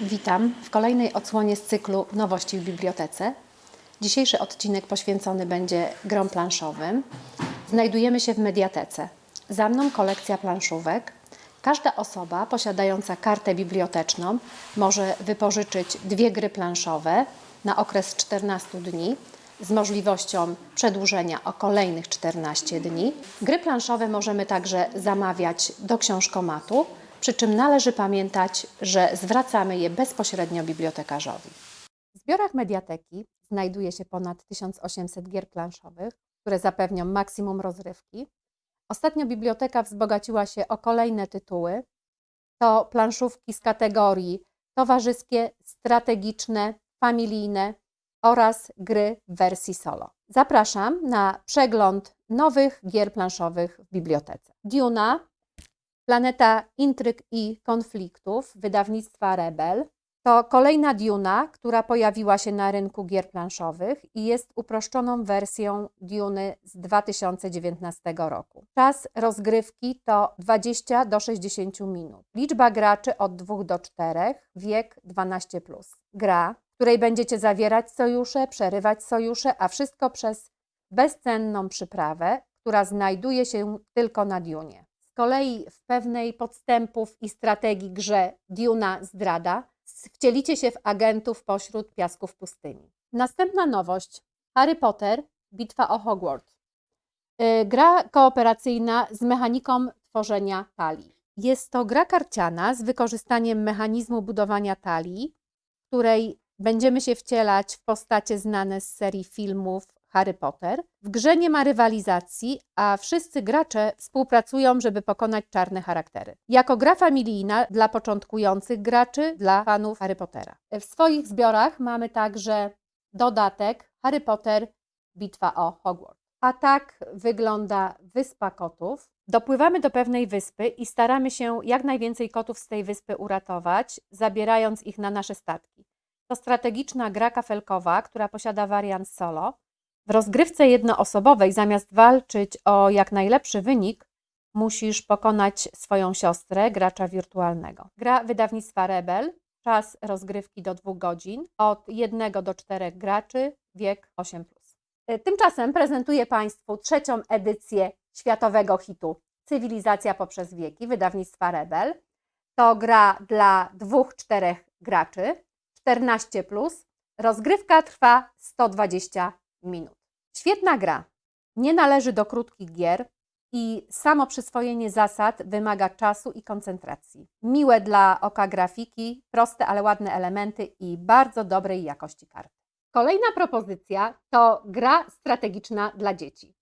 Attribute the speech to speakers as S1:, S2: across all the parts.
S1: Witam w kolejnej odsłonie z cyklu Nowości w bibliotece. Dzisiejszy odcinek poświęcony będzie grom planszowym. Znajdujemy się w mediatece. Za mną kolekcja planszówek. Każda osoba posiadająca kartę biblioteczną może wypożyczyć dwie gry planszowe na okres 14 dni z możliwością przedłużenia o kolejnych 14 dni. Gry planszowe możemy także zamawiać do książkomatu, przy czym należy pamiętać, że zwracamy je bezpośrednio bibliotekarzowi. W zbiorach mediateki znajduje się ponad 1800 gier planszowych, które zapewnią maksimum rozrywki. Ostatnio biblioteka wzbogaciła się o kolejne tytuły. To planszówki z kategorii towarzyskie, strategiczne, familijne oraz gry w wersji solo. Zapraszam na przegląd nowych gier planszowych w bibliotece. Duna, Planeta Intryg i Konfliktów wydawnictwa Rebel to kolejna Duna, która pojawiła się na rynku gier planszowych i jest uproszczoną wersją Duny z 2019 roku. Czas rozgrywki to 20 do 60 minut. Liczba graczy od 2 do 4, wiek 12+. Gra, w której będziecie zawierać sojusze, przerywać sojusze, a wszystko przez bezcenną przyprawę, która znajduje się tylko na Dunie. Kolei w pewnej podstępów i strategii grze Duna Zdrada wcielicie się w agentów pośród piasków pustyni. Następna nowość: Harry Potter Bitwa o Hogwarts. Yy, Gra kooperacyjna z mechaniką tworzenia talii. Jest to gra karciana z wykorzystaniem mechanizmu budowania talii, której będziemy się wcielać w postacie znane z serii filmów Harry Potter. W grze nie ma rywalizacji, a wszyscy gracze współpracują, żeby pokonać czarne charaktery. Jako gra familijna dla początkujących graczy, dla fanów Harry Pottera. W swoich zbiorach mamy także dodatek Harry Potter Bitwa o Hogwarts. A tak wygląda Wyspa Kotów. Dopływamy do pewnej wyspy i staramy się jak najwięcej kotów z tej wyspy uratować, zabierając ich na nasze statki. To strategiczna gra kafelkowa, która posiada wariant solo. W rozgrywce jednoosobowej, zamiast walczyć o jak najlepszy wynik, musisz pokonać swoją siostrę, gracza wirtualnego. Gra wydawnictwa Rebel, czas rozgrywki do 2 godzin, od 1 do 4 graczy, wiek 8. Tymczasem prezentuję Państwu trzecią edycję światowego hitu Cywilizacja poprzez wieki wydawnictwa Rebel. To gra dla 2-4 graczy, 14. Rozgrywka trwa 120 minut. Świetna gra. Nie należy do krótkich gier i samo przyswojenie zasad wymaga czasu i koncentracji. Miłe dla oka grafiki, proste, ale ładne elementy i bardzo dobrej jakości karty. Kolejna propozycja to gra strategiczna dla dzieci.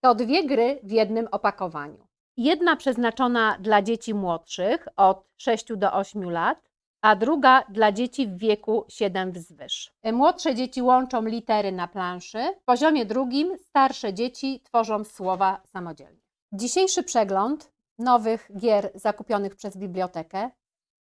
S1: To dwie gry w jednym opakowaniu. Jedna przeznaczona dla dzieci młodszych od 6 do 8 lat, a druga dla dzieci w wieku 7 wzwyż. Młodsze dzieci łączą litery na planszy, w poziomie drugim starsze dzieci tworzą słowa samodzielnie. Dzisiejszy przegląd nowych gier zakupionych przez bibliotekę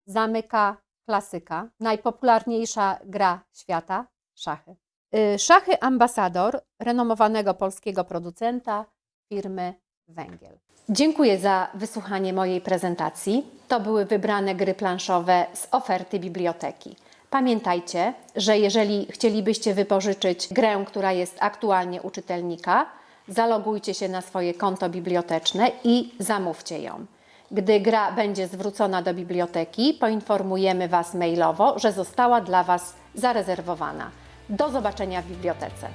S1: zamyka klasyka, najpopularniejsza gra świata szachy. Y, Szachy Ambasador, renomowanego polskiego producenta firmy Węgiel. Dziękuję za wysłuchanie mojej prezentacji. To były wybrane gry planszowe z oferty biblioteki. Pamiętajcie, że jeżeli chcielibyście wypożyczyć grę, która jest aktualnie u czytelnika, zalogujcie się na swoje konto biblioteczne i zamówcie ją. Gdy gra będzie zwrócona do biblioteki, poinformujemy Was mailowo, że została dla Was zarezerwowana. Do zobaczenia w bibliotece.